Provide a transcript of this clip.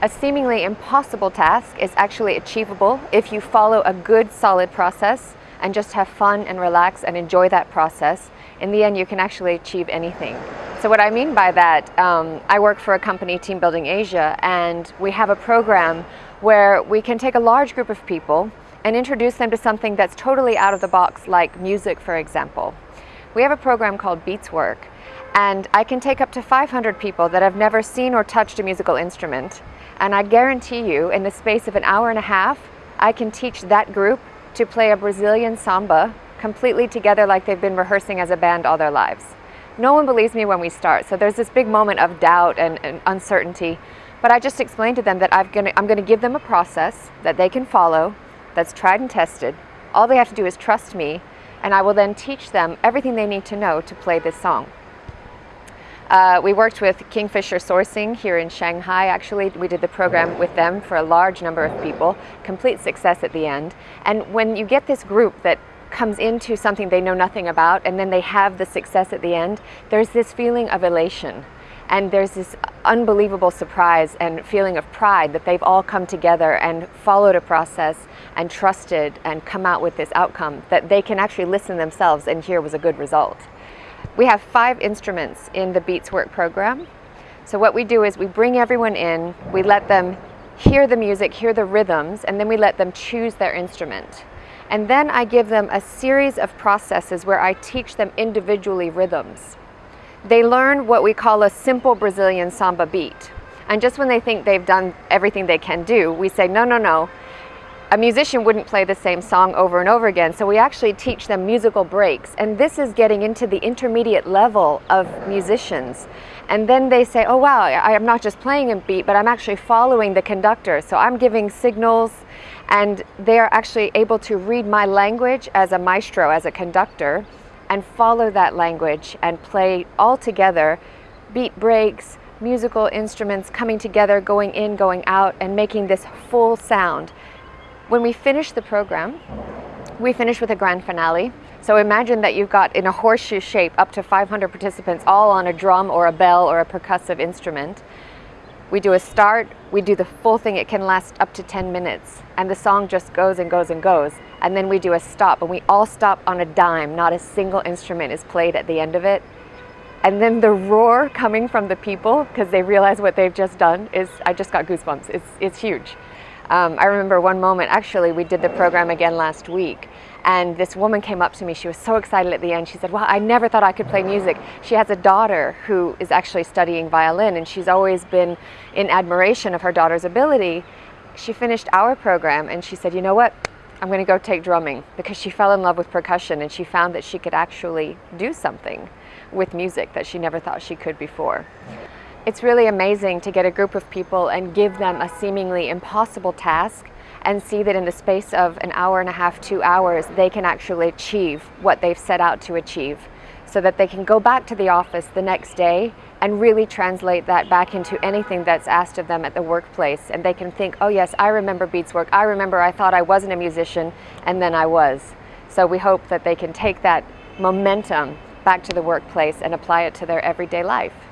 A seemingly impossible task is actually achievable if you follow a good solid process and just have fun and relax and enjoy that process. In the end, you can actually achieve anything. So what I mean by that, um, I work for a company, Team Building Asia, and we have a program where we can take a large group of people and introduce them to something that's totally out of the box, like music, for example. We have a program called Beats Work, and I can take up to 500 people that have never seen or touched a musical instrument, and I guarantee you, in the space of an hour and a half, I can teach that group to play a Brazilian samba completely together like they've been rehearsing as a band all their lives. No one believes me when we start, so there's this big moment of doubt and, and uncertainty. But I just explained to them that i am going to, I'm going to give them a process that they can follow, that's tried and tested. All they have to do is trust me, and I will then teach them everything they need to know to play this song. Uh, we worked with Kingfisher Sourcing here in Shanghai. Actually, we did the program with them for a large number of people, complete success at the end. And when you get this group that comes into something they know nothing about and then they have the success at the end, there's this feeling of elation. And there's this unbelievable surprise and feeling of pride that they've all come together and followed a process and trusted and come out with this outcome that they can actually listen themselves and hear was a good result. We have five instruments in the Beats Work program. So what we do is we bring everyone in, we let them hear the music, hear the rhythms, and then we let them choose their instrument. And then I give them a series of processes where I teach them individually rhythms. They learn what we call a simple Brazilian samba beat. And just when they think they've done everything they can do, we say, no, no, no, a musician wouldn't play the same song over and over again, so we actually teach them musical breaks. And this is getting into the intermediate level of musicians. And then they say, oh wow, I'm not just playing a beat, but I'm actually following the conductor. So I'm giving signals, and they are actually able to read my language as a maestro, as a conductor, and follow that language and play all together beat breaks, musical instruments coming together, going in, going out, and making this full sound. When we finish the program, we finish with a grand finale. So imagine that you've got in a horseshoe shape up to 500 participants all on a drum or a bell or a percussive instrument. We do a start, we do the full thing, it can last up to 10 minutes and the song just goes and goes and goes. And then we do a stop and we all stop on a dime, not a single instrument is played at the end of it. And then the roar coming from the people because they realize what they've just done is, I just got goosebumps, it's, it's huge. Um, I remember one moment, actually, we did the program again last week, and this woman came up to me. She was so excited at the end. She said, Well, I never thought I could play music. She has a daughter who is actually studying violin, and she's always been in admiration of her daughter's ability. She finished our program, and she said, You know what? I'm going to go take drumming because she fell in love with percussion and she found that she could actually do something with music that she never thought she could before. It's really amazing to get a group of people and give them a seemingly impossible task and see that in the space of an hour and a half, two hours, they can actually achieve what they've set out to achieve so that they can go back to the office the next day and really translate that back into anything that's asked of them at the workplace. And they can think, oh yes, I remember Beats work. I remember I thought I wasn't a musician and then I was. So we hope that they can take that momentum back to the workplace and apply it to their everyday life.